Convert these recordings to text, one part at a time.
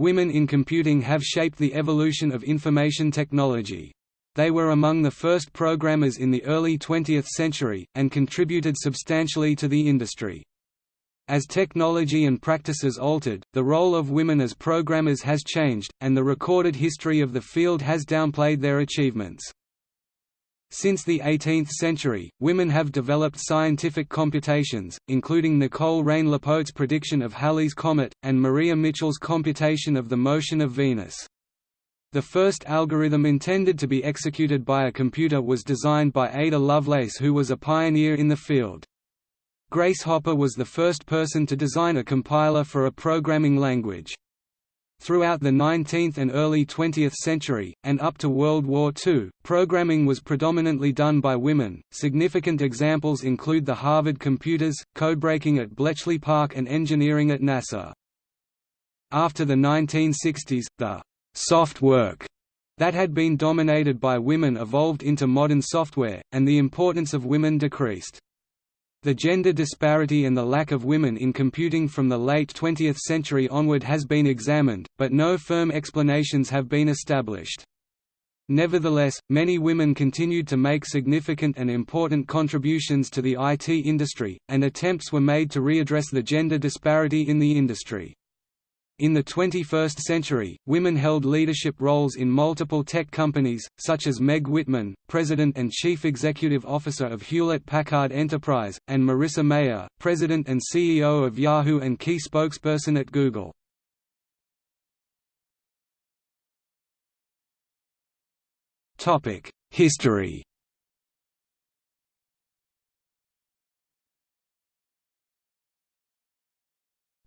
women in computing have shaped the evolution of information technology. They were among the first programmers in the early 20th century, and contributed substantially to the industry. As technology and practices altered, the role of women as programmers has changed, and the recorded history of the field has downplayed their achievements. Since the 18th century, women have developed scientific computations, including Nicole Reine-Lepaute's prediction of Halley's comet, and Maria Mitchell's computation of the motion of Venus. The first algorithm intended to be executed by a computer was designed by Ada Lovelace who was a pioneer in the field. Grace Hopper was the first person to design a compiler for a programming language. Throughout the 19th and early 20th century, and up to World War II, programming was predominantly done by women. Significant examples include the Harvard computers, codebreaking at Bletchley Park, and engineering at NASA. After the 1960s, the soft work that had been dominated by women evolved into modern software, and the importance of women decreased. The gender disparity and the lack of women in computing from the late 20th century onward has been examined, but no firm explanations have been established. Nevertheless, many women continued to make significant and important contributions to the IT industry, and attempts were made to readdress the gender disparity in the industry. In the 21st century, women held leadership roles in multiple tech companies, such as Meg Whitman, President and Chief Executive Officer of Hewlett-Packard Enterprise, and Marissa Mayer, President and CEO of Yahoo and key spokesperson at Google. History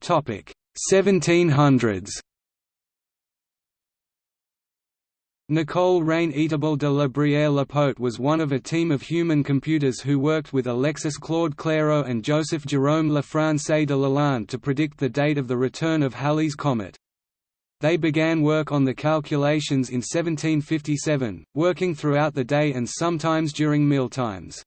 Topic 1700s Nicole Reine-Étable de la Brière-Lepaute was one of a team of human computers who worked with Alexis Claude Clairaut and Joseph Jerome Lefrançois de Lalande to predict the date of the return of Halley's comet. They began work on the calculations in 1757, working throughout the day and sometimes during mealtimes.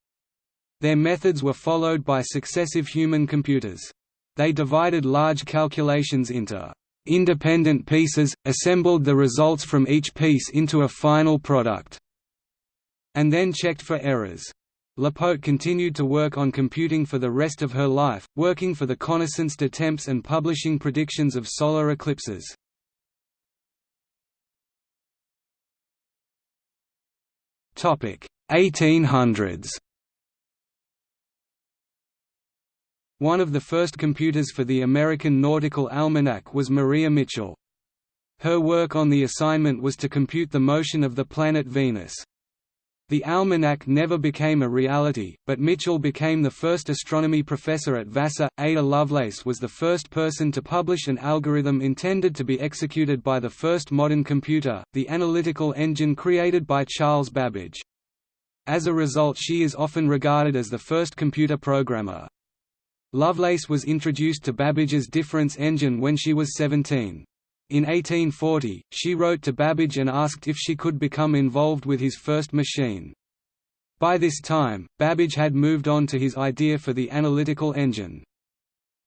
Their methods were followed by successive human computers. They divided large calculations into independent pieces, assembled the results from each piece into a final product, and then checked for errors. Lepaute continued to work on computing for the rest of her life, working for the Connaissance de Temps and publishing predictions of solar eclipses. Topic 1800s One of the first computers for the American Nautical Almanac was Maria Mitchell. Her work on the assignment was to compute the motion of the planet Venus. The almanac never became a reality, but Mitchell became the first astronomy professor at Vassar. Ada Lovelace was the first person to publish an algorithm intended to be executed by the first modern computer, the analytical engine created by Charles Babbage. As a result she is often regarded as the first computer programmer. Lovelace was introduced to Babbage's difference engine when she was 17. In 1840, she wrote to Babbage and asked if she could become involved with his first machine. By this time, Babbage had moved on to his idea for the analytical engine.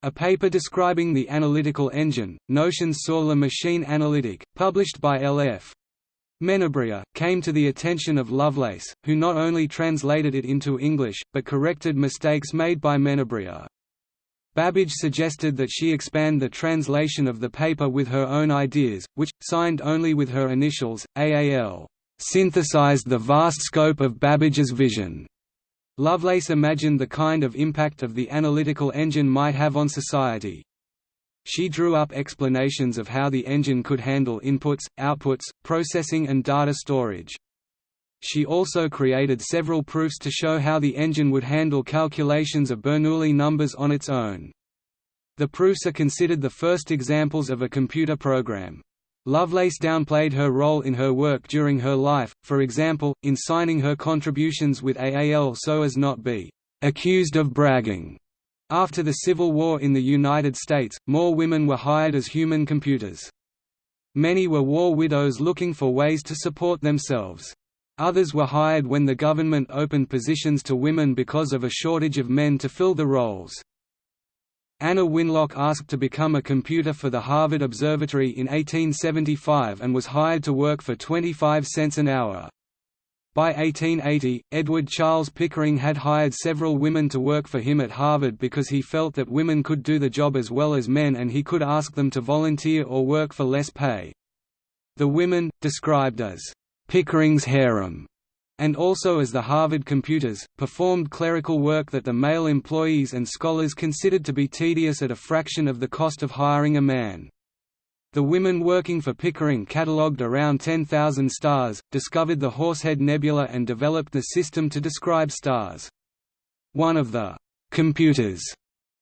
A paper describing the analytical engine, Notions sur la machine analytique, published by L.F. Menabrea, came to the attention of Lovelace, who not only translated it into English, but corrected mistakes made by Menabrea. Babbage suggested that she expand the translation of the paper with her own ideas, which, signed only with her initials, AAL, synthesized the vast scope of Babbage's vision. Lovelace imagined the kind of impact of the analytical engine might have on society. She drew up explanations of how the engine could handle inputs, outputs, processing and data storage. She also created several proofs to show how the engine would handle calculations of Bernoulli numbers on its own. The proofs are considered the first examples of a computer program. Lovelace downplayed her role in her work during her life, for example, in signing her contributions with AAL so as not be accused of bragging. After the Civil War in the United States, more women were hired as human computers. Many were war widows looking for ways to support themselves. Others were hired when the government opened positions to women because of a shortage of men to fill the roles. Anna Winlock asked to become a computer for the Harvard Observatory in 1875 and was hired to work for 25 cents an hour. By 1880, Edward Charles Pickering had hired several women to work for him at Harvard because he felt that women could do the job as well as men and he could ask them to volunteer or work for less pay. The women, described as Pickering's harem, and also as the Harvard computers, performed clerical work that the male employees and scholars considered to be tedious at a fraction of the cost of hiring a man. The women working for Pickering catalogued around 10,000 stars, discovered the Horsehead Nebula and developed the system to describe stars. One of the «computers»,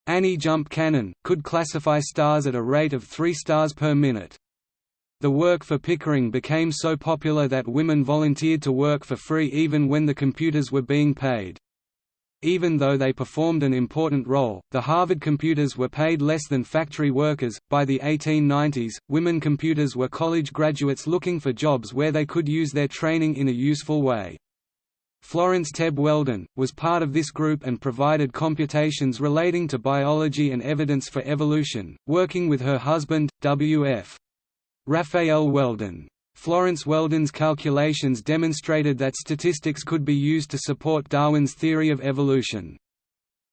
Annie Jump Cannon, could classify stars at a rate of 3 stars per minute. The work for Pickering became so popular that women volunteered to work for free even when the computers were being paid. Even though they performed an important role, the Harvard computers were paid less than factory workers. By the 1890s, women computers were college graduates looking for jobs where they could use their training in a useful way. Florence Tebb Weldon, was part of this group and provided computations relating to biology and evidence for evolution, working with her husband, W.F. Raphael Weldon. Florence Weldon's calculations demonstrated that statistics could be used to support Darwin's theory of evolution.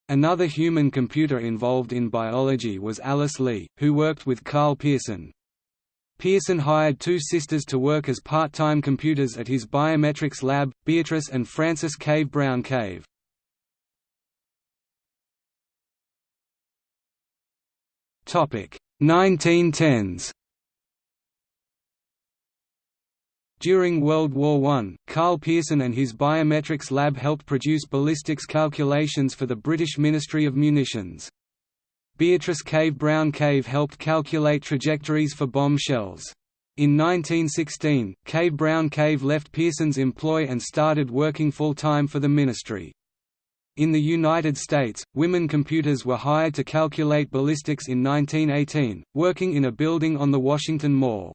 Another human computer involved in biology was Alice Lee, who worked with Karl Pearson. Pearson hired two sisters to work as part-time computers at his biometrics lab, Beatrice and Frances Cave Brown Cave. Topic 1910s During World War I, Karl Pearson and his biometrics lab helped produce ballistics calculations for the British Ministry of Munitions. Beatrice Cave Brown Cave helped calculate trajectories for bomb shells. In 1916, Cave Brown Cave left Pearson's employ and started working full-time for the ministry. In the United States, women computers were hired to calculate ballistics in 1918, working in a building on the Washington Mall.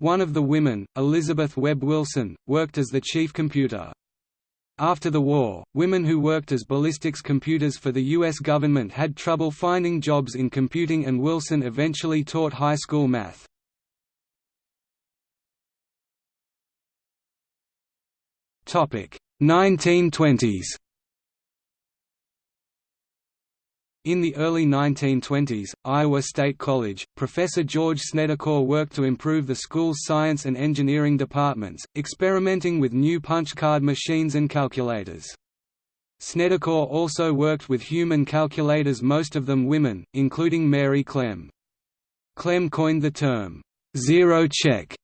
One of the women, Elizabeth Webb Wilson, worked as the chief computer. After the war, women who worked as ballistics computers for the U.S. government had trouble finding jobs in computing and Wilson eventually taught high school math. Topic 1920s In the early 1920s, Iowa State College, Professor George Snedecor worked to improve the school's science and engineering departments, experimenting with new punch card machines and calculators. Snedecor also worked with human calculators most of them women, including Mary Clem. Clem coined the term, zero check,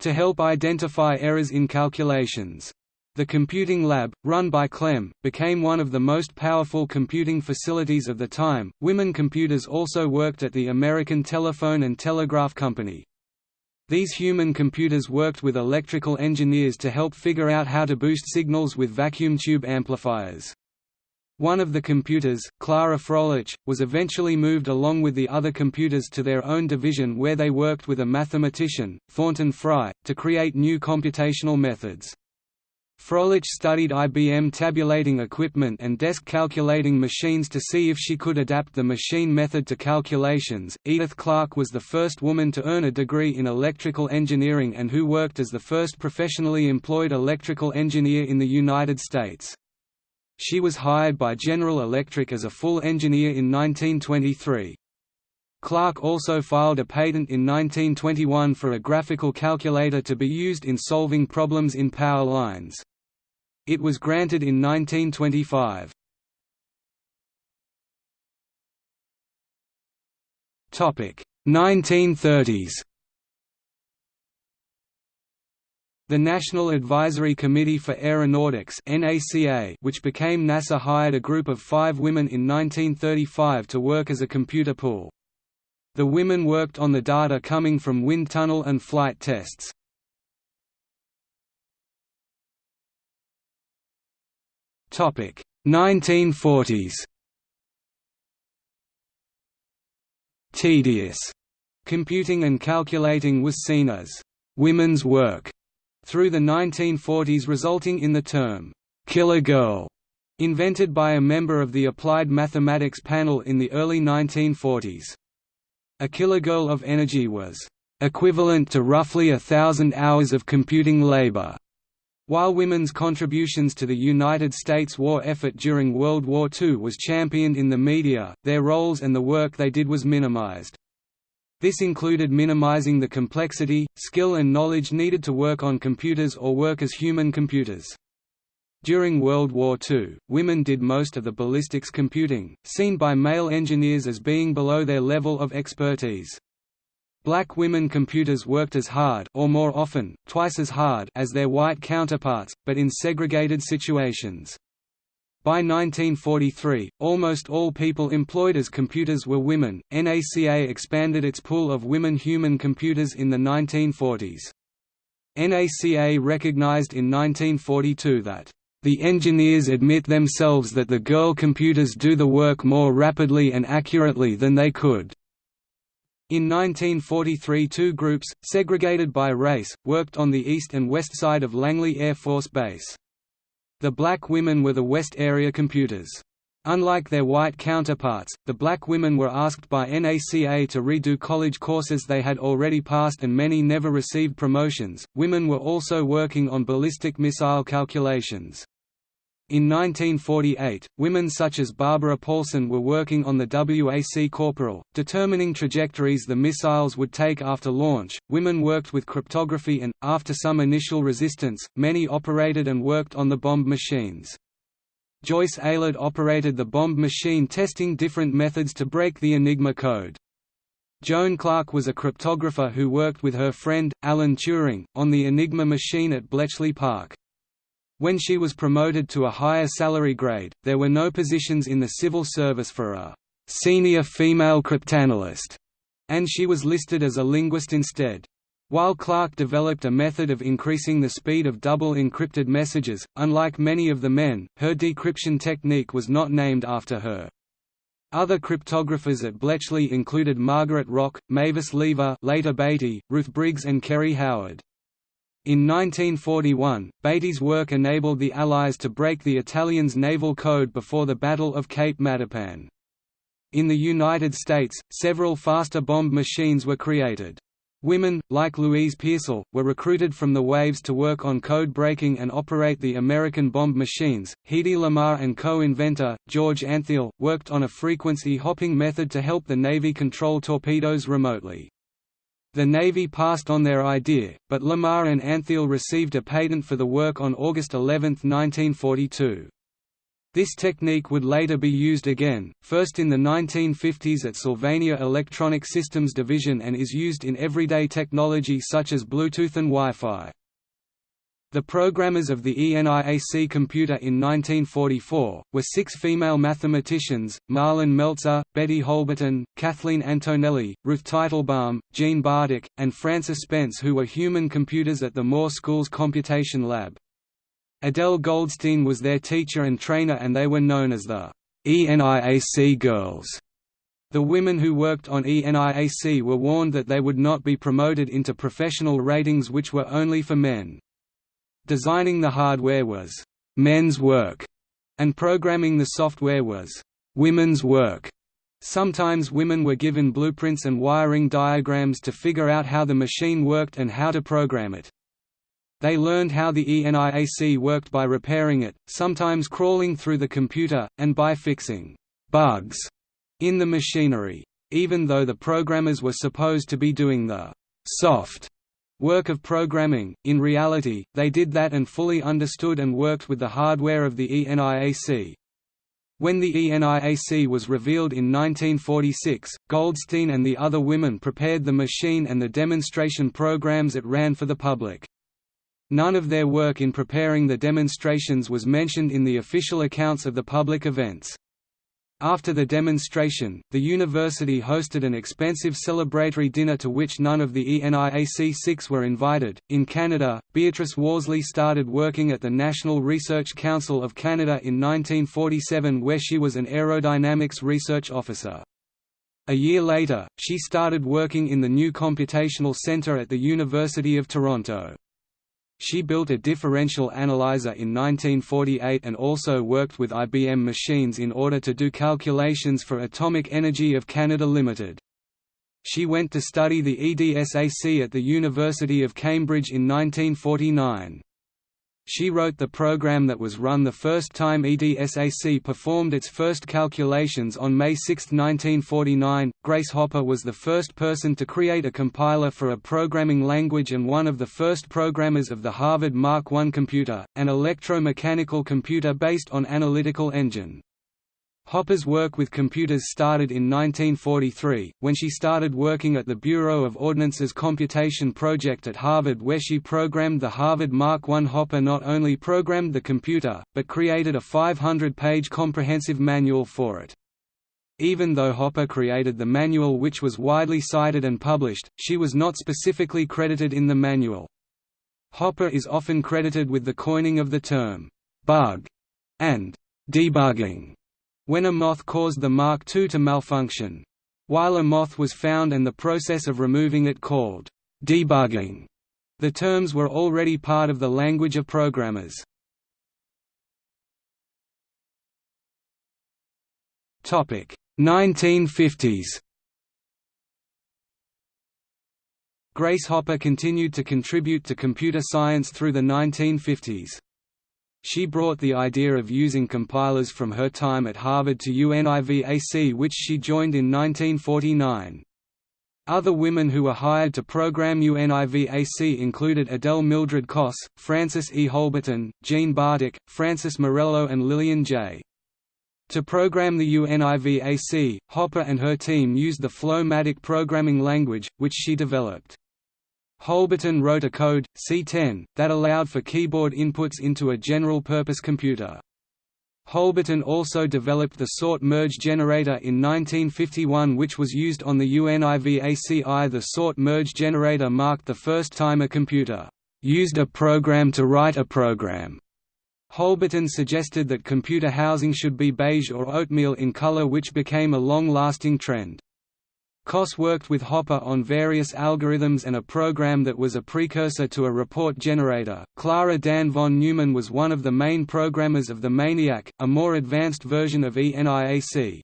to help identify errors in calculations. The computing lab, run by Clem, became one of the most powerful computing facilities of the time. Women computers also worked at the American Telephone and Telegraph Company. These human computers worked with electrical engineers to help figure out how to boost signals with vacuum tube amplifiers. One of the computers, Clara Froelich, was eventually moved along with the other computers to their own division where they worked with a mathematician, Thornton Fry, to create new computational methods. Froelich studied IBM tabulating equipment and desk calculating machines to see if she could adapt the machine method to calculations. Edith Clarke was the first woman to earn a degree in electrical engineering and who worked as the first professionally employed electrical engineer in the United States. She was hired by General Electric as a full engineer in 1923. Clarke also filed a patent in 1921 for a graphical calculator to be used in solving problems in power lines. It was granted in 1925. Topic 1930s. The National Advisory Committee for Aeronautics (NACA), which became NASA, hired a group of 5 women in 1935 to work as a computer pool. The women worked on the data coming from wind tunnel and flight tests. 1940s Tedious computing and calculating was seen as women's work through the 1940s resulting in the term kilogirl Invented by a member of the Applied Mathematics panel in the early 1940s. A kilogirl of energy was equivalent to roughly a thousand hours of computing labor. While women's contributions to the United States war effort during World War II was championed in the media, their roles and the work they did was minimized. This included minimizing the complexity, skill and knowledge needed to work on computers or work as human computers. During World War II, women did most of the ballistics computing, seen by male engineers as being below their level of expertise. Black women computers worked as hard or more often, twice as hard as their white counterparts, but in segregated situations. By 1943, almost all people employed as computers were women. NACA expanded its pool of women human computers in the 1940s. NACA recognized in 1942 that the engineers admit themselves that the girl computers do the work more rapidly and accurately than they could. In 1943 two groups, segregated by race, worked on the east and west side of Langley Air Force Base. The black women were the West Area computers. Unlike their white counterparts, the black women were asked by NACA to redo college courses they had already passed and many never received promotions. Women were also working on ballistic missile calculations. In 1948, women such as Barbara Paulson were working on the WAC Corporal, determining trajectories the missiles would take after launch. Women worked with cryptography and, after some initial resistance, many operated and worked on the bombe machines. Joyce Aylard operated the bombe machine testing different methods to break the Enigma code. Joan Clarke was a cryptographer who worked with her friend, Alan Turing, on the Enigma machine at Bletchley Park. When she was promoted to a higher salary grade, there were no positions in the civil service for a «senior female cryptanalyst», and she was listed as a linguist instead. While Clarke developed a method of increasing the speed of double encrypted messages, unlike many of the men, her decryption technique was not named after her. Other cryptographers at Bletchley included Margaret Rock, Mavis Lever later Batey, Ruth Briggs and Kerry Howard. In 1941, Batey's work enabled the Allies to break the Italians' naval code before the Battle of Cape Matapan. In the United States, several faster bombe machines were created. Women, like Louise Pearsall, were recruited from the Waves to work on code breaking and operate the American bombe machines. Hedy Lamarr and co-inventor, George Antheil, worked on a frequency hopping method to help the Navy control torpedoes remotely. The Navy passed on their idea, but Lamarr and Antheil received a patent for the work on August 11, 1942. This technique would later be used again, first in the 1950s at Sylvania Electronic Systems Division and is used in everyday technology such as Bluetooth and Wi-Fi. The programmers of the ENIAC computer in 1944, were six female mathematicians, Marlyn Meltzer, Betty Holberton, Kathleen Antonelli, Ruth Teitelbaum, Jean Bartik, and Frances Spence who were human computers at the Moore School's Computation Lab. Adele Goldstein was their teacher and trainer and they were known as the ENIAC Girls. The women who worked on ENIAC were warned that they would not be promoted into professional ratings which were only for men. Designing the hardware was «men's work», and programming the software was «women's work». Sometimes women were given blueprints and wiring diagrams to figure out how the machine worked and how to program it. They learned how the ENIAC worked by repairing it, sometimes crawling through the computer, and by fixing «bugs» in the machinery. Even though the programmers were supposed to be doing the «soft» work of programming, in reality, they did that and fully understood and worked with the hardware of the ENIAC. When the ENIAC was revealed in 1946, Goldstein and the other women prepared the machine and the demonstration programs it ran for the public. None of their work in preparing the demonstrations was mentioned in the official accounts of the public events. After the demonstration, the university hosted an expensive celebratory dinner to which none of the ENIAC six were invited. In Canada, Beatrice Worsley started working at the National Research Council of Canada in 1947 where she was an aerodynamics research officer. A year later, she started working in the new Computational Centre at the University of Toronto. She built a differential analyzer in 1948 and also worked with IBM machines in order to do calculations for Atomic Energy of Canada Limited. She went to study the EDSAC at the University of Cambridge in 1949. She wrote the program that was run the first time EDSAC performed its first calculations on May 6, 1949. Grace Hopper was the first person to create a compiler for a programming language and one of the first programmers of the Harvard Mark I computer, an electromechanical computer based on Analytical Engine. Hopper's work with computers started in 1943, when she started working at the Bureau of Ordnance's Computation Project at Harvard where she programmed the Harvard Mark I. Hopper not only programmed the computer, but created a 500-page comprehensive manual for it. Even though Hopper created the manual which was widely cited and published, she was not specifically credited in the manual. Hopper is often credited with the coining of the term, bug, and debugging when a moth caused the Mark II to malfunction. While a moth was found and the process of removing it called debugging, the terms were already part of the language of programmers. Topic 1950s. Grace Hopper continued to contribute to computer science through the 1950s. She brought the idea of using compilers from her time at Harvard to UNIVAC which she joined in 1949. Other women who were hired to program UNIVAC included Adele Mildred Koss, Frances E. Holberton, Jean Bartik, Francis Morello and Lillian J. To program the UNIVAC, Hopper and her team used the Flow-Matic programming language, which she developed. Holberton wrote a code, C10, that allowed for keyboard inputs into a general-purpose computer. Holberton also developed the sort merge generator in 1951 which was used on the UNIVAC-I. The sort merge generator marked the first time a computer used a program to write a program. Holberton suggested that computer housing should be beige or oatmeal in color which became a long-lasting trend. Koss worked with Hopper on various algorithms and a program that was a precursor to a report generator. Clara Dan von Neumann was one of the main programmers of the MANIAC, a more advanced version of ENIAC.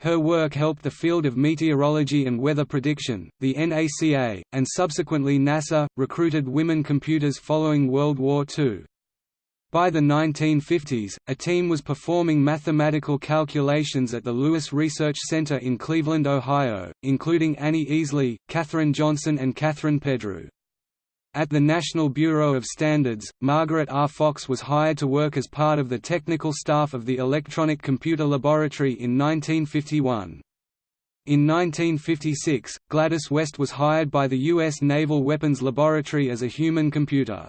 Her work helped the field of meteorology and weather prediction. The NACA, and subsequently NASA, recruited women computers following World War II. By the 1950s, a team was performing mathematical calculations at the Lewis Research Center in Cleveland, Ohio, including Annie Easley, Katherine Johnson and Catherine Peddrew. At the National Bureau of Standards, Margaret R. Fox was hired to work as part of the technical staff of the Electronic Computer Laboratory in 1951. In 1956, Gladys West was hired by the U.S. Naval Weapons Laboratory as a human computer.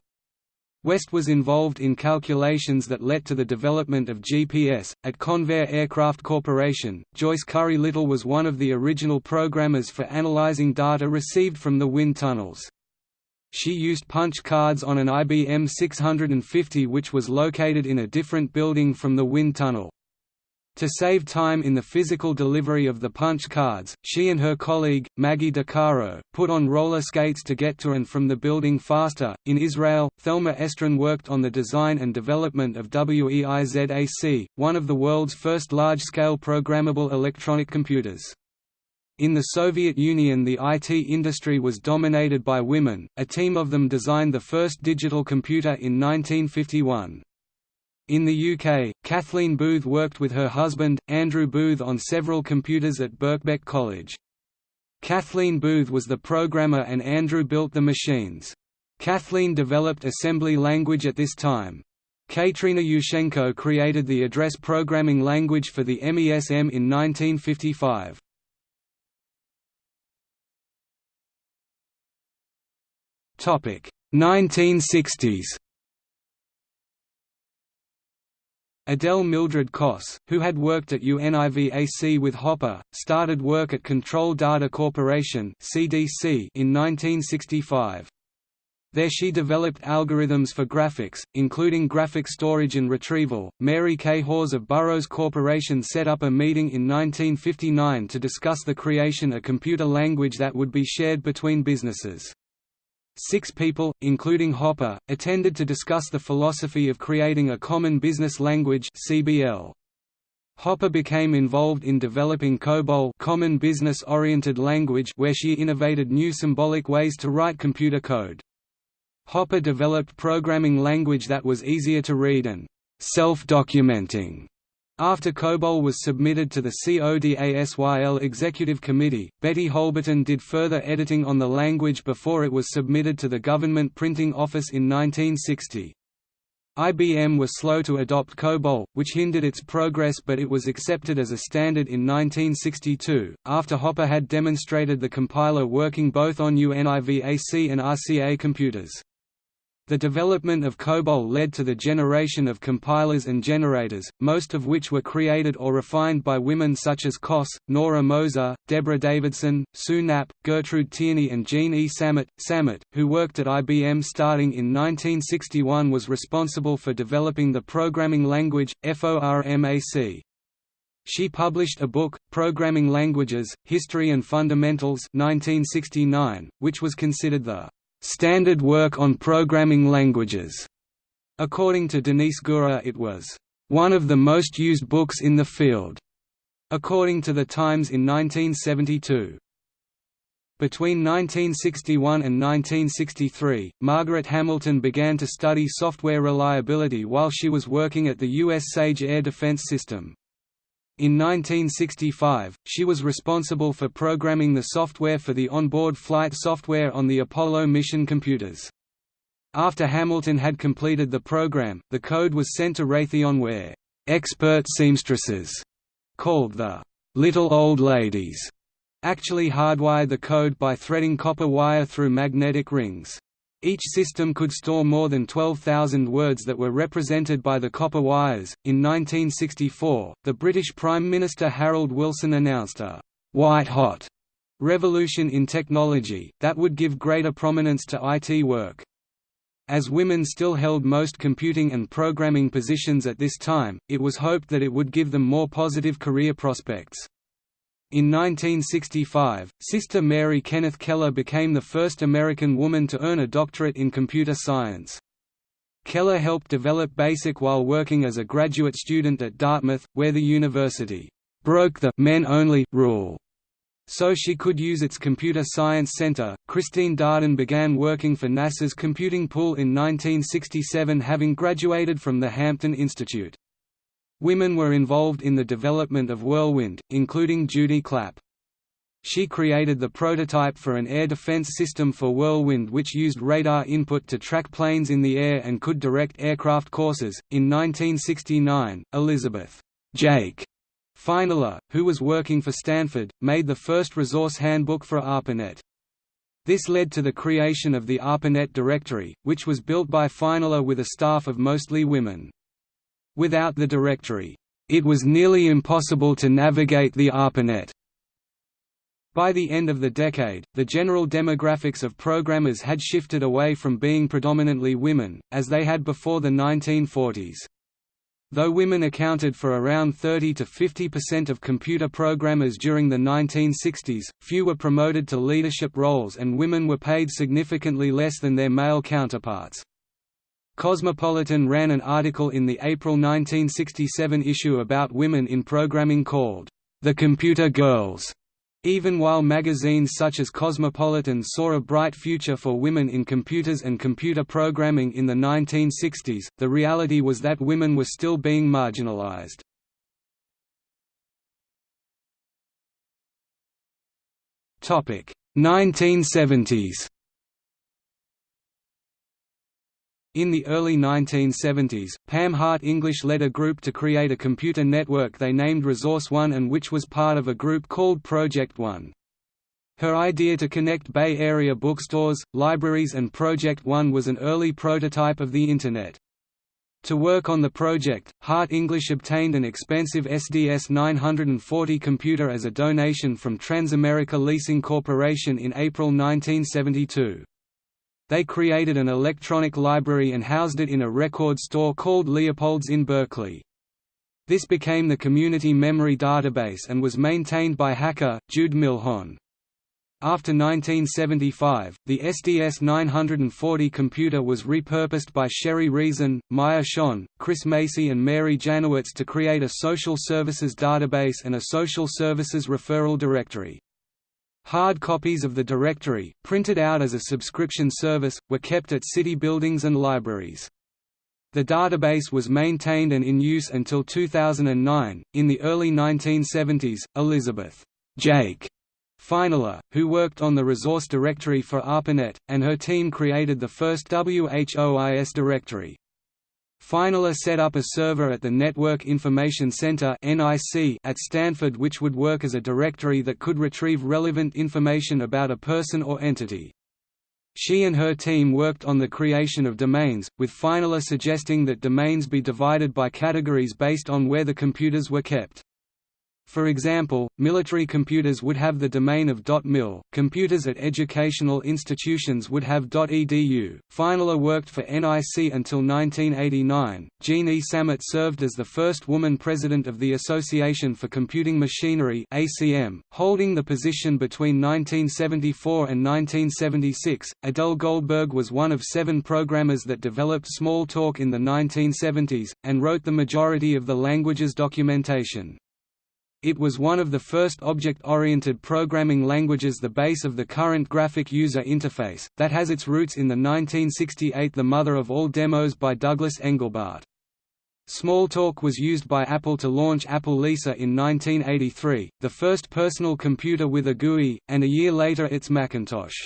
West was involved in calculations that led to the development of GPS. At Convair Aircraft Corporation, Joyce Curry Little was one of the original programmers for analyzing data received from the wind tunnels. She used punch cards on an IBM 650 which was located in a different building from the wind tunnel. To save time in the physical delivery of the punch cards, she and her colleague, Maggie DeCaro, put on roller skates to get to and from the building faster. In Israel, Thelma Estrin worked on the design and development of WEIZAC, one of the world's first large scale programmable electronic computers. In the Soviet Union the IT industry was dominated by women, a team of them designed the first digital computer in 1951. In the UK, Kathleen Booth worked with her husband, Andrew Booth on several computers at Birkbeck College. Kathleen Booth was the programmer and Andrew built the machines. Kathleen developed assembly language at this time. Kateryna Yushchenko created the address programming language for the MESM in 1955. Topic 1960s Adele Mildred Koss, who had worked at UNIVAC with Hopper, started work at Control Data Corporation (CDC) in 1965. There she developed algorithms for graphics, including graphic storage and retrieval. Mary K. Hawes of Burroughs Corporation set up a meeting in 1959 to discuss the creation a computer language that would be shared between businesses. Six people, including Hopper, attended to discuss the philosophy of creating a common business language (CBL). Hopper became involved in developing COBOL common business-oriented language where she innovated new symbolic ways to write computer code. Hopper developed programming language that was easier to read and self-documenting. After COBOL was submitted to the CODASYL Executive Committee, Betty Holberton did further editing on the language before it was submitted to the Government Printing Office in 1960. IBM was slow to adopt COBOL, which hindered its progress but it was accepted as a standard in 1962, after Hopper had demonstrated the compiler working both on UNIVAC and RCA computers. The development of COBOL led to the generation of compilers and generators, most of which were created or refined by women such as Koss, Nora Moser, Deborah Davidson, Sue Knapp, Gertrude Tierney and Jean E. Sammet. Sammet, who worked at IBM starting in 1961 was responsible for developing the programming language, FORMAC. She published a book, Programming Languages, History and Fundamentals 1969, which was considered the standard work on programming languages. According to Denise Gürer it was one of the most used books in the field, according to The Times in 1972. Between 1961 and 1963, Margaret Hamilton began to study software reliability while she was working at the U.S. SAGE air defense system. In 1965, she was responsible for programming the software for the onboard flight software on the Apollo mission computers. After Hamilton had completed the program, the code was sent to Raytheon where expert seamstresses, called the little old ladies, actually hardwired the code by threading copper wire through magnetic rings. Each system could store more than 12,000 words that were represented by the copper wires. In 1964, the British Prime Minister Harold Wilson announced a white hot revolution in technology that would give greater prominence to IT work. As women still held most computing and programming positions at this time, it was hoped that it would give them more positive career prospects. In 1965, Sister Mary Kenneth Keller became the first American woman to earn a doctorate in computer science. Keller helped develop BASIC while working as a graduate student at Dartmouth, where the university broke the men-only rule so she could use its Computer Science Center. Christine Darden began working for NASA's computing pool in 1967 having graduated from the Hampton Institute. Women were involved in the development of Whirlwind, including Judy Clapp. She created the prototype for an air defense system for Whirlwind which used radar input to track planes in the air and could direct aircraft courses. In 1969, Elizabeth Jake Feinler, who was working for Stanford, made the first resource handbook for ARPANET. This led to the creation of the ARPANET directory, which was built by Feinler with a staff of mostly women. Without the directory, it was nearly impossible to navigate the ARPANET. By the end of the decade, the general demographics of programmers had shifted away from being predominantly women, as they had before the 1940s. Though women accounted for around 30 to 50% of computer programmers during the 1960s, few were promoted to leadership roles and women were paid significantly less than their male counterparts. Cosmopolitan ran an article in the April 1967 issue about women in programming called, The Computer Girls. Even while magazines such as Cosmopolitan saw a bright future for women in computers and computer programming in the 1960s, the reality was that women were still being marginalized. Topic 1970s In the early 1970s, Pam Hardt English led a group to create a computer network they named Resource One and which was part of a group called Project One. Her idea to connect Bay Area bookstores, libraries and Project One was an early prototype of the Internet. To work on the project, Hardt English obtained an expensive SDS 940 computer as a donation from Transamerica Leasing Corporation in April 1972. They created an electronic library and housed it in a record store called Leopold's in Berkeley. This became the community memory database and was maintained by hacker, Jude Milhon. After 1975, the SDS 940 computer was repurposed by Sherry Reson, Maya Shone, Chris Macy and Mary Janowitz to create a social services database and a social services referral directory. Hard copies of the directory, printed out as a subscription service, were kept at city buildings and libraries. The database was maintained and in use until 2009. In the early 1970s, Elizabeth Jake Feinler, who worked on the resource directory for ARPANET, and her team created the first WHOIS directory. Feinler set up a server at the Network Information Center at Stanford which would work as a directory that could retrieve relevant information about a person or entity. She and her team worked on the creation of domains, with Feinler suggesting that domains be divided by categories based on where the computers were kept. For example, military computers would have the domain of .mil, computers at educational institutions would have .edu. Feinler worked for NIC until 1989. Jean E. Sammet served as the first woman president of the Association for Computing Machinery (ACM), holding the position between 1974 and 1976. Adele Goldberg was one of seven programmers that developed Smalltalk in the 1970s and wrote the majority of the language's documentation. It was one of the first object-oriented programming languages the base of the current graphic user interface, that has its roots in the 1968 The Mother of All Demos by Douglas Engelbart. Smalltalk was used by Apple to launch Apple Lisa in 1983, the first personal computer with a GUI, and a year later its Macintosh.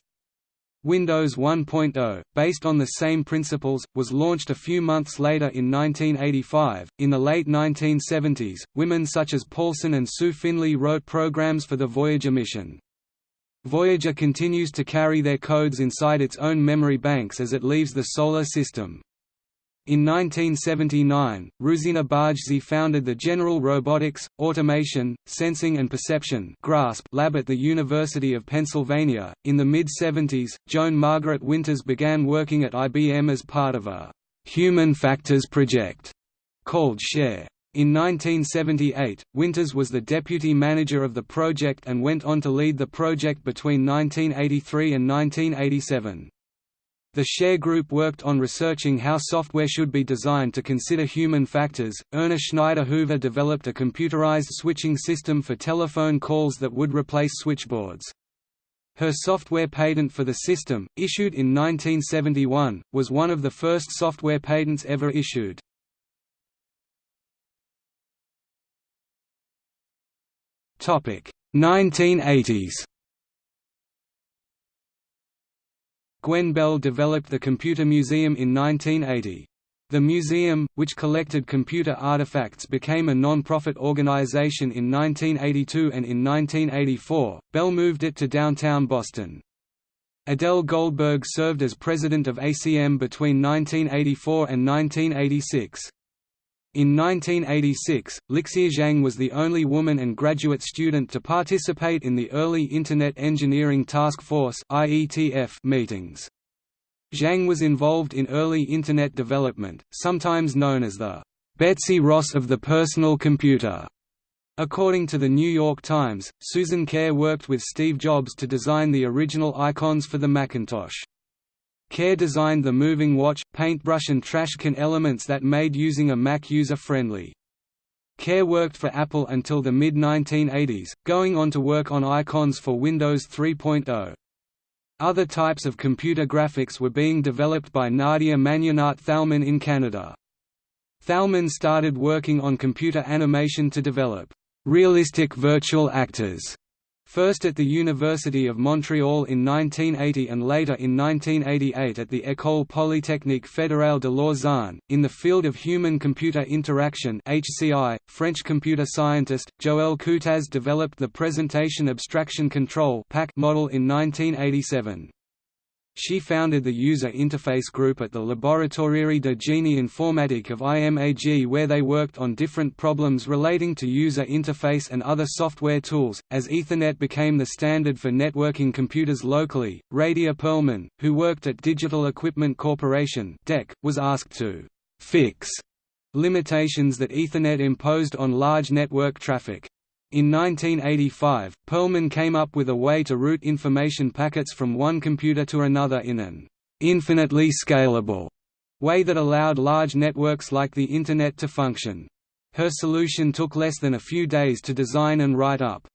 Windows 1.0, based on the same principles, was launched a few months later in 1985. In the late 1970s, women such as Paulson and Sue Finley wrote programs for the Voyager mission. Voyager continues to carry their codes inside its own memory banks as it leaves the Solar System. In 1979, Ruzena Bajcsy founded the General Robotics, Automation, Sensing and Perception lab at the University of Pennsylvania. In the mid 70s, Joan Margaret Winters began working at IBM as part of a human factors project called SHARE. In 1978, Winters was the deputy manager of the project and went on to lead the project between 1983 and 1987. The Share Group worked on researching how software should be designed to consider human factors. Erna Schneider Hoover developed a computerized switching system for telephone calls that would replace switchboards. Her software patent for the system, issued in 1971, was one of the first software patents ever issued. Topic: 1980s. Gwen Bell developed the Computer Museum in 1980. The museum, which collected computer artifacts became a non-profit organization in 1982 and in 1984, Bell moved it to downtown Boston. Adele Goldberg served as president of ACM between 1984 and 1986. In 1986, Lixia Zhang was the only woman and graduate student to participate in the early Internet Engineering Task Force meetings. Zhang was involved in early Internet development, sometimes known as the Betsy Ross of the personal computer. According to the New York Times, Susan Kare worked with Steve Jobs to design the original icons for the Macintosh. Kare designed the moving watch, paintbrush and trash can elements that made using a Mac user-friendly. Kare worked for Apple until the mid-1980s, going on to work on icons for Windows 3.0. Other types of computer graphics were being developed by Nadia Magnenat Thalmann in Canada. Thalmann started working on computer animation to develop realistic virtual actors first at the University of Montreal in 1980 and later in 1988 at the École Polytechnique Fédérale de Lausanne. In the field of human-computer interaction (HCI), French computer scientist Joëlle Coutaz developed the Presentation Abstraction Control model in 1987. She founded the user interface group at the Laboratoire de Génie Informatique of IMAG where they worked on different problems relating to user interface and other software tools. As Ethernet became the standard for networking computers locally, Radia Perlman, who worked at Digital Equipment Corporation (DEC), was asked to fix limitations that Ethernet imposed on large network traffic. In 1985, Perlman came up with a way to route information packets from one computer to another in an infinitely scalable way that allowed large networks like the Internet to function. Her solution took less than a few days to design and write up.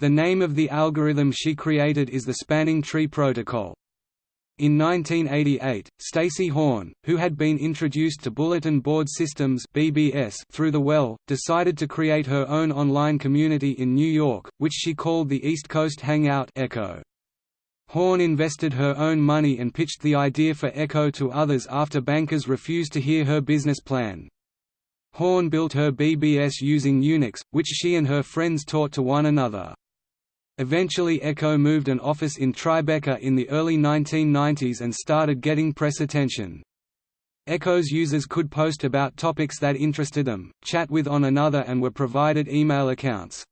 The name of the algorithm she created is the Spanning Tree Protocol. In 1988, Stacy Horn, who had been introduced to Bulletin Board Systems (BBS) through the Well, decided to create her own online community in New York, which she called the East Coast Hangout Echo. Horn invested her own money and pitched the idea for Echo to others after bankers refused to hear her business plan. Horn built her BBS using Unix, which she and her friends taught to one another. Eventually Echo moved an office in Tribeca in the early 1990s and started getting press attention. Echo's users could post about topics that interested them, chat with one another and were provided email accounts.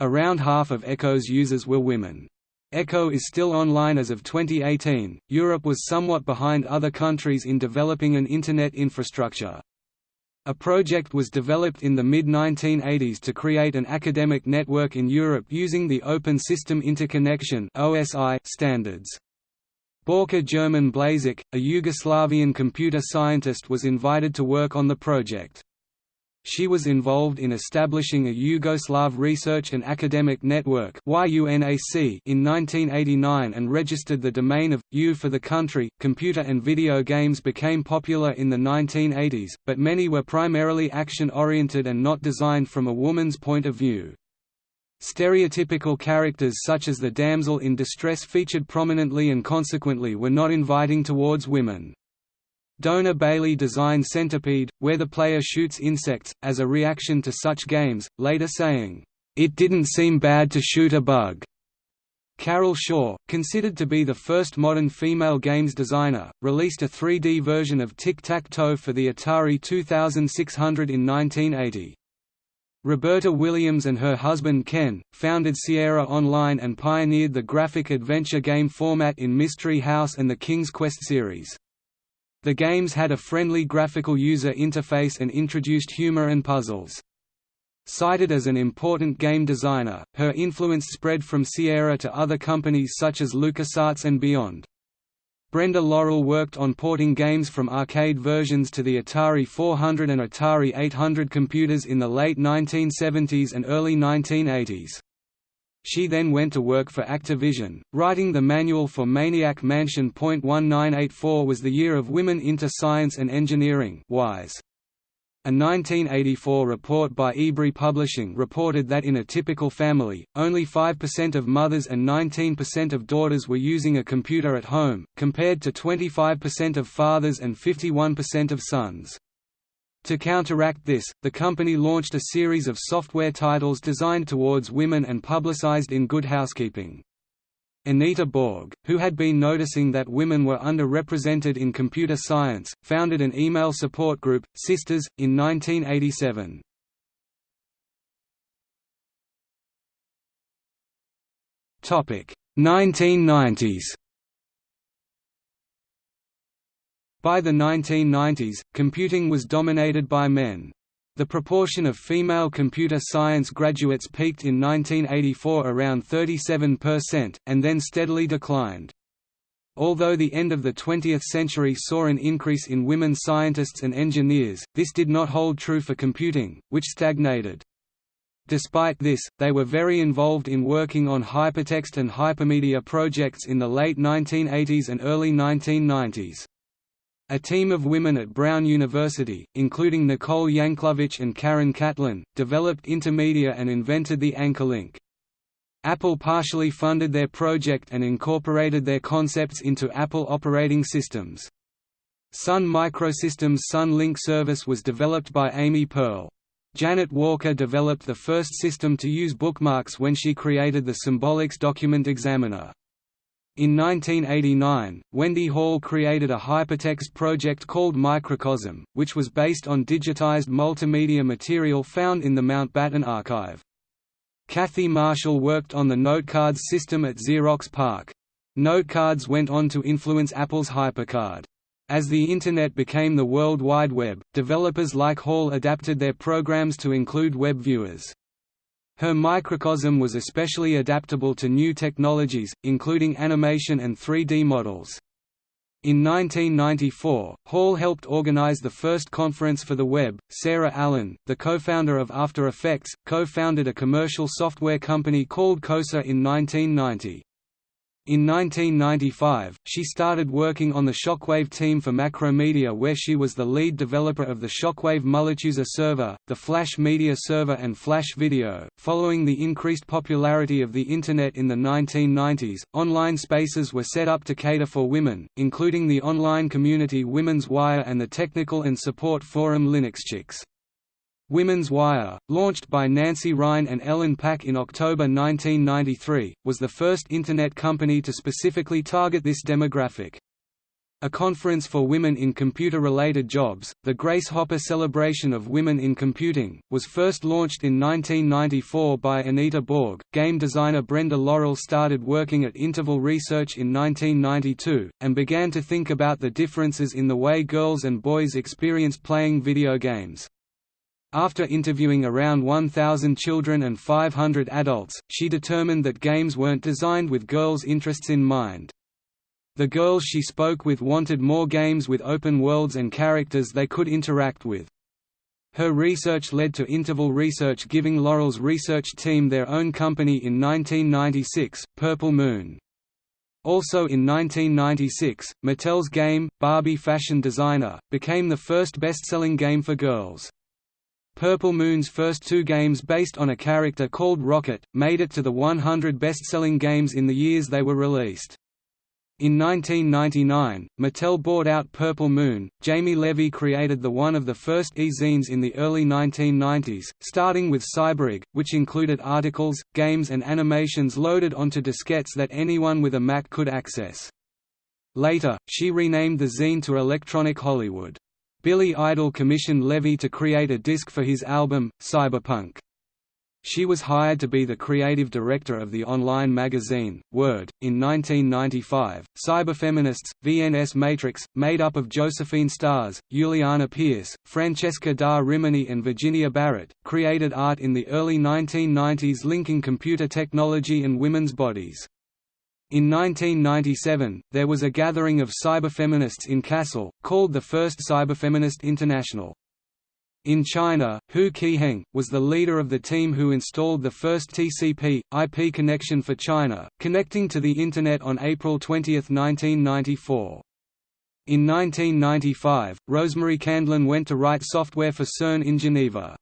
Around half of Echo's users were women. Echo is still online as of 2018. Europe was somewhat behind other countries in developing an Internet infrastructure. A project was developed in the mid-1980s to create an academic network in Europe using the Open System Interconnection standards. Borka Jerman Blažič, a Yugoslavian computer scientist was invited to work on the project. She was involved in establishing a Yugoslav Research and Academic Network in 1989 and registered the domain of U for the country. Computer and video games became popular in the 1980s, but many were primarily action-oriented and not designed from a woman's point of view. Stereotypical characters such as the damsel in distress featured prominently and consequently were not inviting towards women. Dona Bailey designed Centipede, where the player shoots insects, as a reaction to such games, later saying, "...it didn't seem bad to shoot a bug." Carol Shaw, considered to be the first modern female games designer, released a 3D version of Tic-Tac-Toe for the Atari 2600 in 1980. Roberta Williams and her husband Ken, founded Sierra Online and pioneered the graphic adventure game format in Mystery House and the King's Quest series. The games had a friendly graphical user interface and introduced humor and puzzles. Cited as an important game designer, her influence spread from Sierra to other companies such as LucasArts and beyond. Brenda Laurel worked on porting games from arcade versions to the Atari 400 and Atari 800 computers in the late 1970s and early 1980s. She then went to work for Activision, writing the manual for Maniac Mansion. 1984 was the year of women into science and engineering WISE. A 1984 report by Ebury Publishing reported that in a typical family, only 5% of mothers and 19% of daughters were using a computer at home, compared to 25% of fathers and 51% of sons. To counteract this, the company launched a series of software titles designed towards women and publicized in Good Housekeeping. Anita Borg, who had been noticing that women were underrepresented in computer science, founded an email support group, Systers, in 1987. Topic 1990s By the 1990s, computing was dominated by men. The proportion of female computer science graduates peaked in 1984 around 37%, and then steadily declined. Although the end of the 20th century saw an increase in women scientists and engineers, this did not hold true for computing, which stagnated. Despite this, they were very involved in working on hypertext and hypermedia projects in the late 1980s and early 1990s. A team of women at Brown University, including Nicole Yankelovich and Karen Catlin, developed Intermedia and invented the Anchor link. Apple partially funded their project and incorporated their concepts into Apple operating systems. Sun Microsystems' Sun Link service was developed by Amy Pearl. Janet Walker developed the first system to use bookmarks when she created the Symbolics document examiner. In 1989, Wendy Hall created a hypertext project called Microcosm, which was based on digitized multimedia material found in the Mountbatten archive. Kathy Marshall worked on the notecards system at Xerox PARC. Notecards went on to influence Apple's HyperCard. As the Internet became the World Wide Web, developers like Hall adapted their programs to include web viewers. Her microcosm was especially adaptable to new technologies, including animation and 3D models. In 1994, Hall helped organize the first conference for the web. Sarah Allen, the co-founder of After Effects, co-founded a commercial software company called CoSA in 1990. In 1995, she started working on the Shockwave team for Macromedia where she was the lead developer of the Shockwave Multiuser server, the Flash Media server and Flash Video. Following the increased popularity of the Internet in the 1990s, online spaces were set up to cater for women, including the online community Women's Wire and the technical and support forum LinuxChicks. Women's Wire, launched by Nancy Ryan and Ellen Pack in October 1993, was the first Internet company to specifically target this demographic. A conference for women in computer-related jobs, the Grace Hopper Celebration of Women in Computing, was first launched in 1994 by Anita Borg. Game designer Brenda Laurel started working at Interval Research in 1992, and began to think about the differences in the way girls and boys experience playing video games. After interviewing around 1,000 children and 500 adults, she determined that games weren't designed with girls' interests in mind. The girls she spoke with wanted more games with open worlds and characters they could interact with. Her research led to Interval Research giving Laurel's research team their own company in 1996, Purple Moon. Also in 1996, Mattel's game, Barbie Fashion Designer, became the first best-selling game for girls. Purple Moon's first two games based on a character called Rocket, made it to the 100 best-selling games in the years they were released. In 1999, Mattel bought out Purple Moon. Jamie Levy created the one of the first e-zines in the early 1990s, starting with Cyber Rag, which included articles, games and animations loaded onto diskettes that anyone with a Mac could access. Later, she renamed the zine to Electronic Hollywood. Billy Idol commissioned Levy to create a disc for his album, Cyberpunk. She was hired to be the creative director of the online magazine, Word. In 1995, cyberfeminists, VNS Matrix, made up of Josephine Starrs, Juliana Pierce, Francesca da Rimini, and Virginia Barrett, created art in the early 1990s linking computer technology and women's bodies. In 1997, there was a gathering of cyberfeminists in Kassel, called the First Cyberfeminist International. In China, Hu Qiheng, was the leader of the team who installed the first TCP, IP connection for China, connecting to the Internet on April 20, 1994. In 1995, Rosemary Candlin went to write software for CERN in Geneva.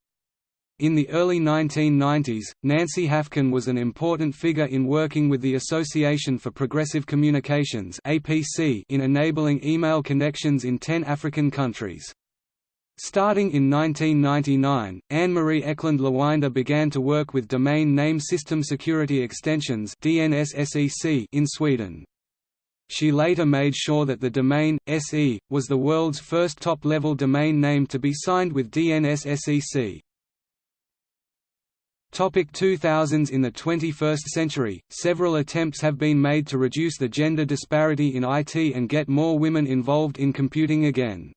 In the early 1990s, Nancy Hafkin was an important figure in working with the Association for Progressive Communications in enabling email connections in 10 African countries. Starting in 1999, Anne-Marie Eklund Lewinder began to work with Domain Name System Security Extensions in Sweden. She later made sure that the domain, SE, was the world's first top-level domain name to be signed with DNSSEC. Topic 2000s In the 21st century, several attempts have been made to reduce the gender disparity in IT and get more women involved in computing again.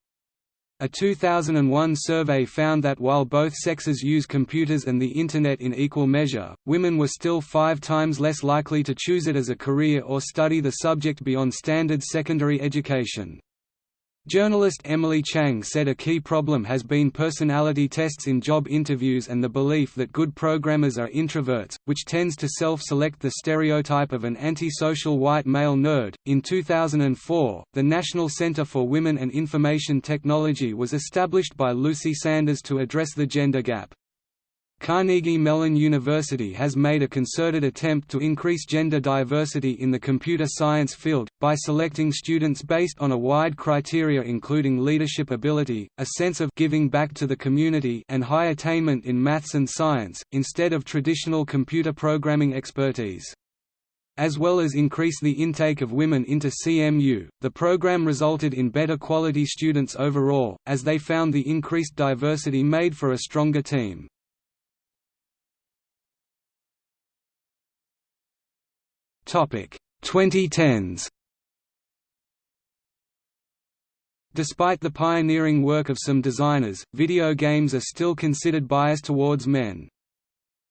A 2001 survey found that while both sexes use computers and the Internet in equal measure, women were still five times less likely to choose it as a career or study the subject beyond standard secondary education. Journalist Emily Chang said a key problem has been personality tests in job interviews and the belief that good programmers are introverts, which tends to self-select the stereotype of an antisocial white male nerd. In 2004, the National Center for Women and Information Technology was established by Lucy Sanders to address the gender gap. Carnegie Mellon University has made a concerted attempt to increase gender diversity in the computer science field, by selecting students based on a wide criteria including leadership ability, a sense of giving back to the community and high attainment in maths and science, instead of traditional computer programming expertise. As well as increase the intake of women into CMU, the program resulted in better quality students overall, as they found the increased diversity made for a stronger team. 2010s Despite the pioneering work of some designers, video games are still considered biased towards men.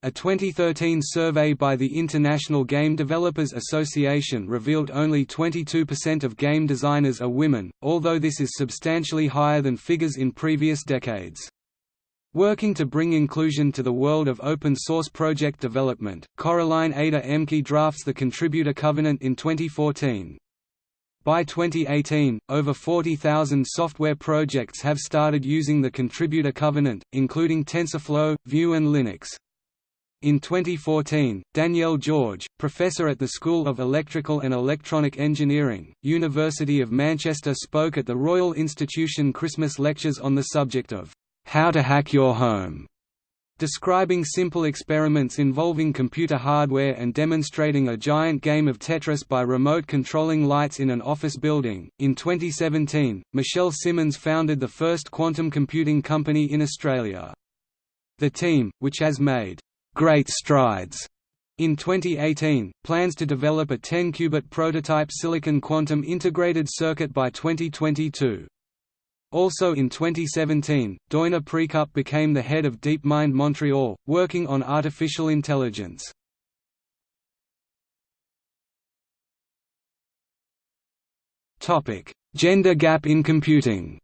A 2013 survey by the International Game Developers Association revealed only 22% of game designers are women, although this is substantially higher than figures in previous decades. Working to bring inclusion to the world of open-source project development, Coraline Ada Ehmke drafts the Contributor Covenant in 2014. By 2018, over 40,000 software projects have started using the Contributor Covenant, including TensorFlow, Vue and Linux. In 2014, Danielle George, professor at the School of Electrical and Electronic Engineering, University of Manchester spoke at the Royal Institution Christmas lectures on the subject of, "...how to hack your home", describing simple experiments involving computer hardware and demonstrating a giant game of Tetris by remote controlling lights in an office building. In 2017, Michelle Simmons founded the first quantum computing company in Australia. The team, which has made great strides. In 2018, plans to develop a 10-qubit prototype silicon quantum integrated circuit by 2022. Also in 2017, Doina Precup became the head of DeepMind Montreal, working on artificial intelligence. Gender gap in computing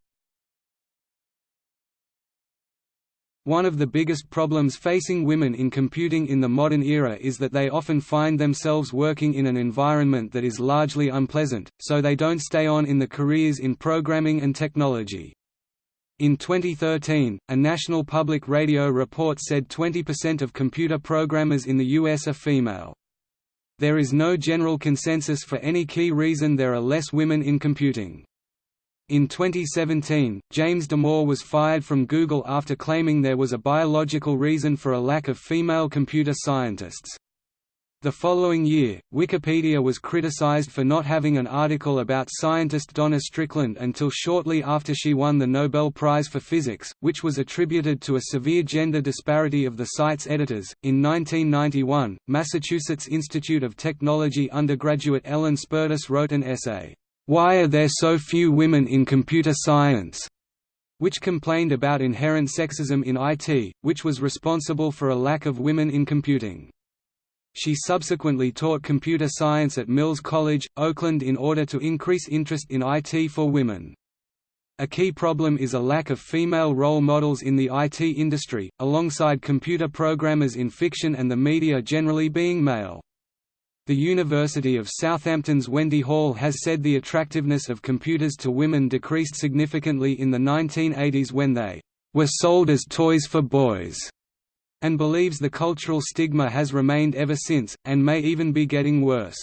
One of the biggest problems facing women in computing in the modern era is that they often find themselves working in an environment that is largely unpleasant, so they don't stay on in the careers in programming and technology. In 2013, a National Public Radio report said 20% of computer programmers in the US are female. There is no general consensus for any key reason there are less women in computing. In 2017, James Damore was fired from Google after claiming there was a biological reason for a lack of female computer scientists. The following year, Wikipedia was criticized for not having an article about scientist Donna Strickland until shortly after she won the Nobel Prize for Physics, which was attributed to a severe gender disparity of the site's editors. In 1991, Massachusetts Institute of Technology undergraduate Ellen Spertus wrote an essay, why Are There So Few Women in Computer Science? which complained about inherent sexism in IT, which was responsible for a lack of women in computing. She subsequently taught computer science at Mills College, Oakland in order to increase interest in IT for women. A key problem is a lack of female role models in the IT industry, alongside computer programmers in fiction and the media generally being male. The University of Southampton's Wendy Hall has said the attractiveness of computers to women decreased significantly in the 1980s when they were sold as toys for boys, and believes the cultural stigma has remained ever since, and may even be getting worse.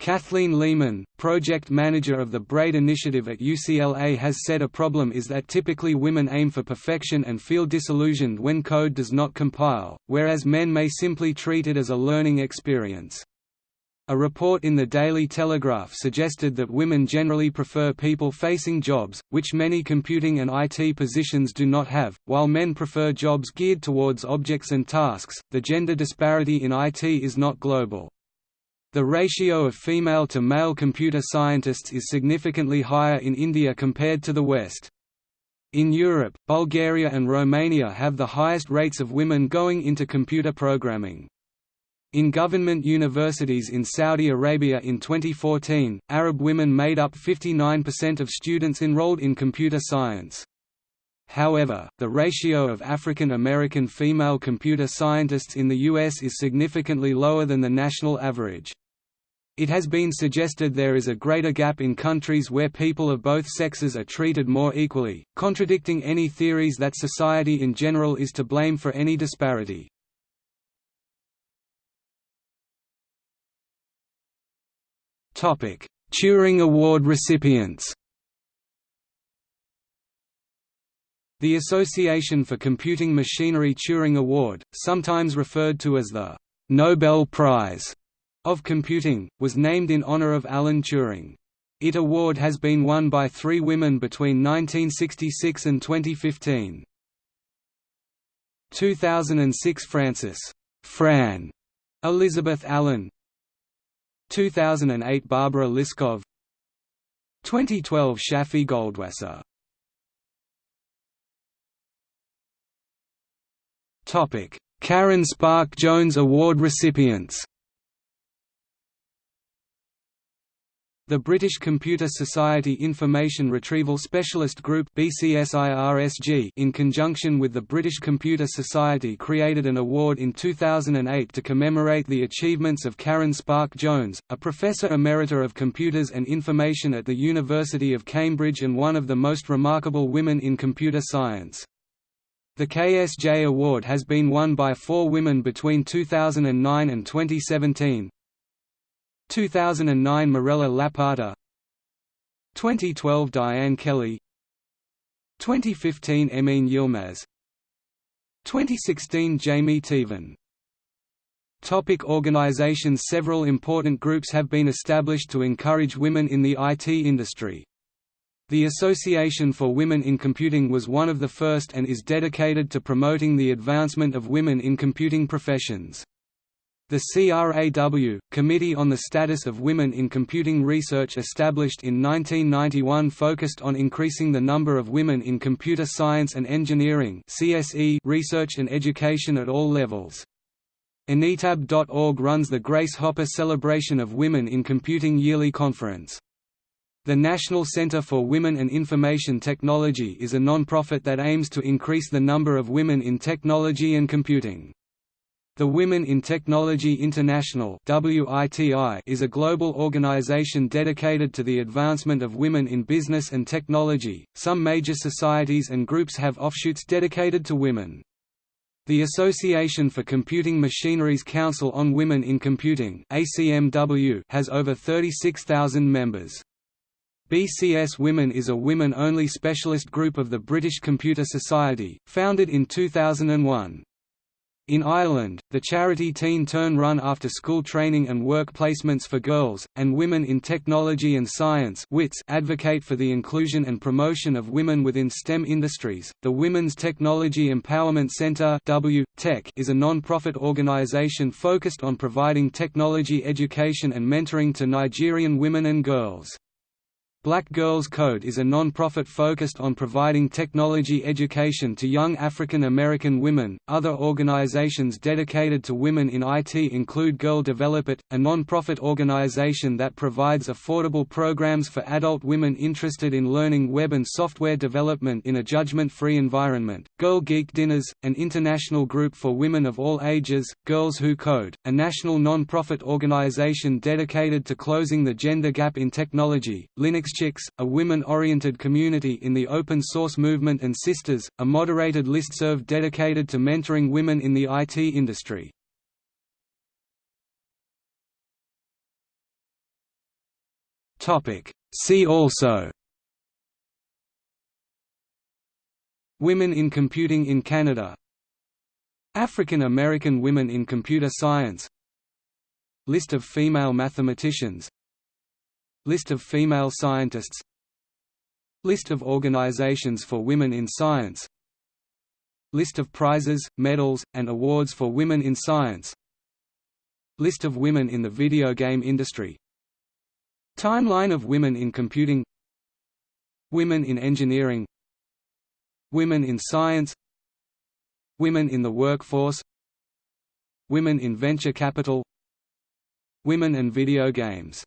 Kathleen Lehman, project manager of the BRAID initiative at UCLA has said a problem is that typically women aim for perfection and feel disillusioned when code does not compile, whereas men may simply treat it as a learning experience. A report in the Daily Telegraph suggested that women generally prefer people-facing jobs, which many computing and IT positions do not have, while men prefer jobs geared towards objects and tasks. The gender disparity in IT is not global. The ratio of female to male computer scientists is significantly higher in India compared to the West. In Europe, Bulgaria and Romania have the highest rates of women going into computer programming. In government universities in Saudi Arabia in 2014, Arab women made up 59% of students enrolled in computer science. However, the ratio of African American female computer scientists in the U.S. is significantly lower than the national average. It has been suggested there is a greater gap in countries where people of both sexes are treated more equally, contradicting any theories that society in general is to blame for any disparity. Turing Award recipients The Association for Computing Machinery Turing Award, sometimes referred to as the «Nobel Prize» of Computing, was named in honor of Alan Turing. It award has been won by three women between 1966 and 2015. 2006 Frances Fran Elizabeth Allen 2008 Barbara Liskov. 2012 Shafi Goldwasser. Karen Spärck Jones Award recipients The British Computer Society Information Retrieval Specialist Group in conjunction with the British Computer Society created an award in 2008 to commemorate the achievements of Karen Spärck Jones, a Professor Emerita of Computers and Information at the University of Cambridge and one of the most remarkable women in computer science. The KSJ Award has been won by four women between 2009 and 2017, 2009 Mirella Lapata 2012 Diane Kelly 2015 Emine Yilmaz 2016 Jaime Teevan Topic organizations Several important groups have been established to encourage women in the IT industry. The Association for Women in Computing was one of the first and is dedicated to promoting the advancement of women in computing professions. The CRAW, Committee on the Status of Women in Computing Research established in 1991 focused on increasing the number of women in computer science and engineering research and education at all levels. Anitab.org runs the Grace Hopper Celebration of Women in Computing yearly conference. The National Center for Women and Information Technology is a non-profit that aims to increase the number of women in technology and computing. The Women in Technology International is a global organization dedicated to the advancement of women in business and technology. Some major societies and groups have offshoots dedicated to women. The Association for Computing Machinery's Council on Women in Computing has over 36,000 members. BCS Women is a women-only specialist group of the British Computer Society, founded in 2001. In Ireland, the charity Teen Turn run after-school training and work placements for girls, and Women in Technology and Science advocate for the inclusion and promotion of women within STEM industries. The Women's Technology Empowerment Centre is a non-profit organisation focused on providing technology education and mentoring to Nigerian women and girls. Black Girls Code is a non-profit focused on providing technology education to young African American women. Other organizations dedicated to women in IT include Girl Develop It, a non-profit organization that provides affordable programs for adult women interested in learning web and software development in a judgment-free environment. Girl Geek Dinners, an international group for women of all ages, Girls Who Code, a national non-profit organization dedicated to closing the gender gap in technology. Linux Chicks, a women-oriented community in the open source movement and Systers, a moderated listserv dedicated to mentoring women in the IT industry. See also. Women in computing in Canada. African American women in computer science. List of female mathematicians List of female scientists. List of organizations for women in science. List of prizes, medals, and awards for women in science. List of women in the video game industry. Timeline of women in computing. Women in engineering. Women in science. Women in the workforce. Women in venture capital. Women and video games